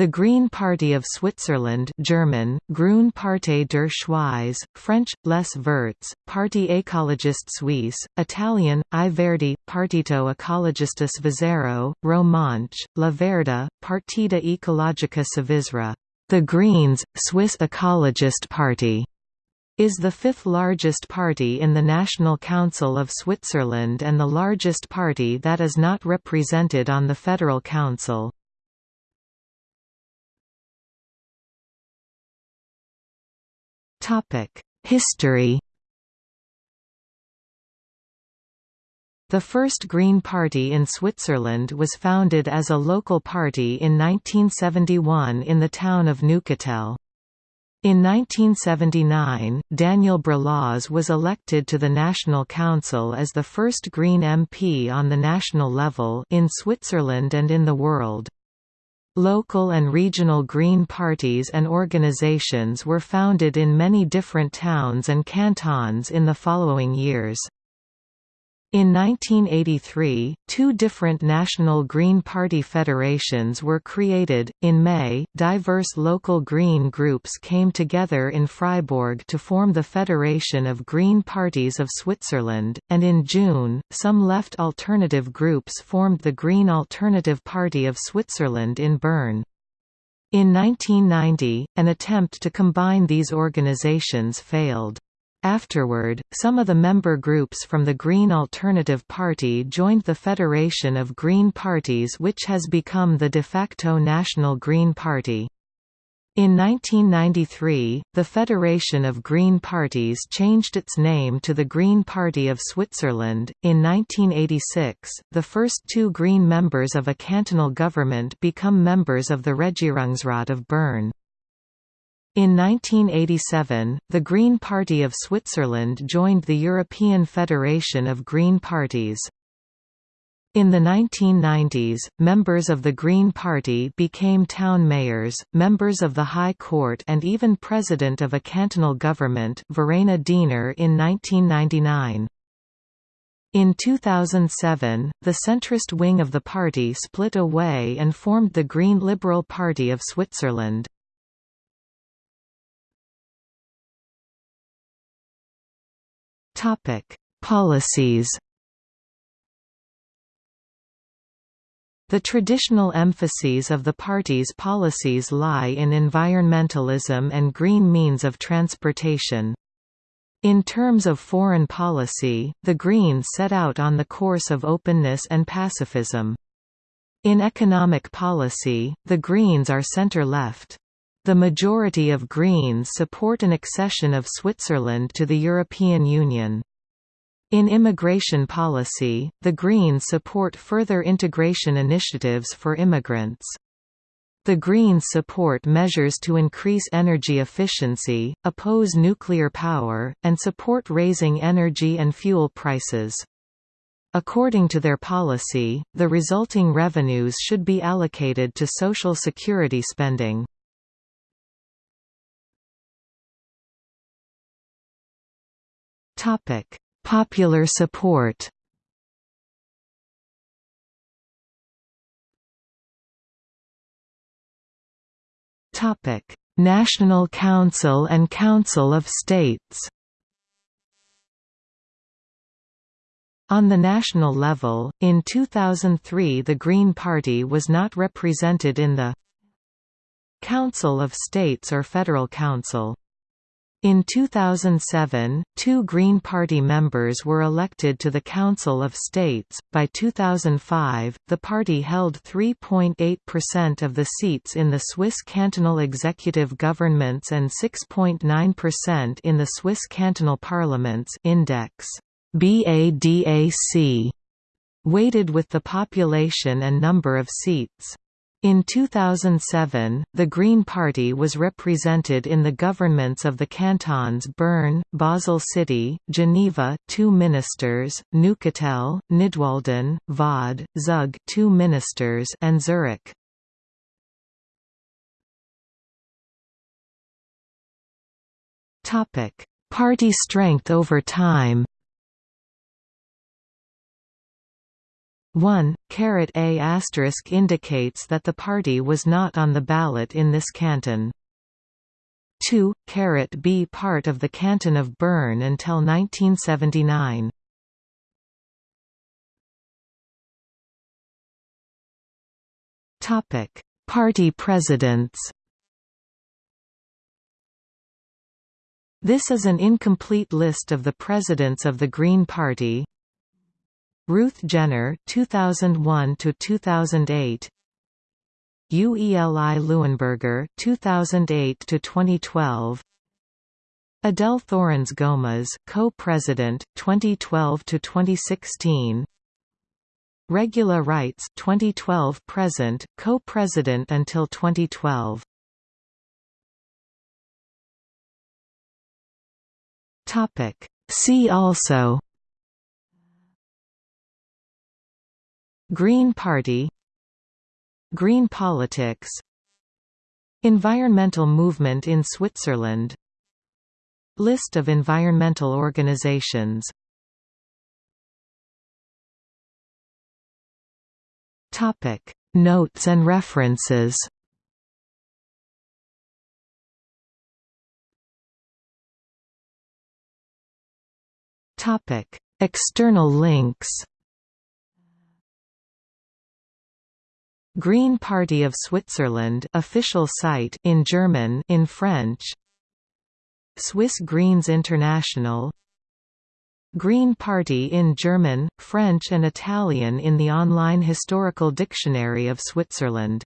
The Green Party of Switzerland German, Grüne Partei der Schweiz, French, Les Verts, Parti Écologiste Suisse, Italian, I Verdi, Partito Ecologista Svizzero, Romanche, La Verda, Partita Ecologica Svizzera. The Greens, Swiss Ecologist Party is the fifth largest party in the National Council of Switzerland and the largest party that is not represented on the Federal Council. History The first Green Party in Switzerland was founded as a local party in 1971 in the town of Neuchâtel. In 1979, Daniel Brelaz was elected to the National Council as the first Green MP on the national level in Switzerland and in the world. Local and regional Green parties and organizations were founded in many different towns and cantons in the following years. In 1983, two different national Green Party federations were created. In May, diverse local Green groups came together in Freiburg to form the Federation of Green Parties of Switzerland, and in June, some left alternative groups formed the Green Alternative Party of Switzerland in Bern. In 1990, an attempt to combine these organizations failed. Afterward, some of the member groups from the Green Alternative Party joined the Federation of Green Parties which has become the de facto National Green Party. In 1993, the Federation of Green Parties changed its name to the Green Party of Switzerland. In 1986, the first two Green members of a cantonal government become members of the Regierungsrat of Bern. In 1987, the Green Party of Switzerland joined the European Federation of Green Parties. In the 1990s, members of the Green Party became town mayors, members of the High Court and even president of a cantonal government Verena Diener in 1999. In 2007, the centrist wing of the party split away and formed the Green Liberal Party of Switzerland. Topic: Policies. The traditional emphases of the party's policies lie in environmentalism and green means of transportation. In terms of foreign policy, the Greens set out on the course of openness and pacifism. In economic policy, the Greens are centre-left. The majority of Greens support an accession of Switzerland to the European Union. In immigration policy, the Greens support further integration initiatives for immigrants. The Greens support measures to increase energy efficiency, oppose nuclear power, and support raising energy and fuel prices. According to their policy, the resulting revenues should be allocated to social security spending. Topic: Popular support. Topic: National Council and Council of States. On the national level, in 2003 the Green Party was not represented in the Council of States or Federal Council. In 2007, two Green Party members were elected to the Council of States. By 2005, the party held 3.8% of the seats in the Swiss cantonal executive governments and 6.9% in the Swiss cantonal parliaments. Index BADAC weighted with the population and number of seats. In 2007, the Green Party was represented in the governments of the cantons Bern, Basel City, Geneva, two ministers, Neuchâtel, Nidwalden, Vaud, Zug, two ministers, and Zurich. Party strength over time. 1, caret A asterisk indicates that the party was not on the ballot in this canton. 2, caret B part of the canton of Bern until 1979. Topic: Party presidents. This is an incomplete list of the presidents of the Green Party. Ruth Genner 2001 to 2008 Ueli Leuenberger 2008 to 2012 Adele Thorens Goumaz co-president 2012 to 2016 Regula Rytz 2012 present co-president until 2012 Topic. See also Green Party Green politics Environmental movement in Switzerland List of environmental organizations. Topic. Notes and references. Topic. External links Green Party of Switzerland official site in German in French. Swiss Greens International. Green Party in German, French and Italian in the online Historical Dictionary of Switzerland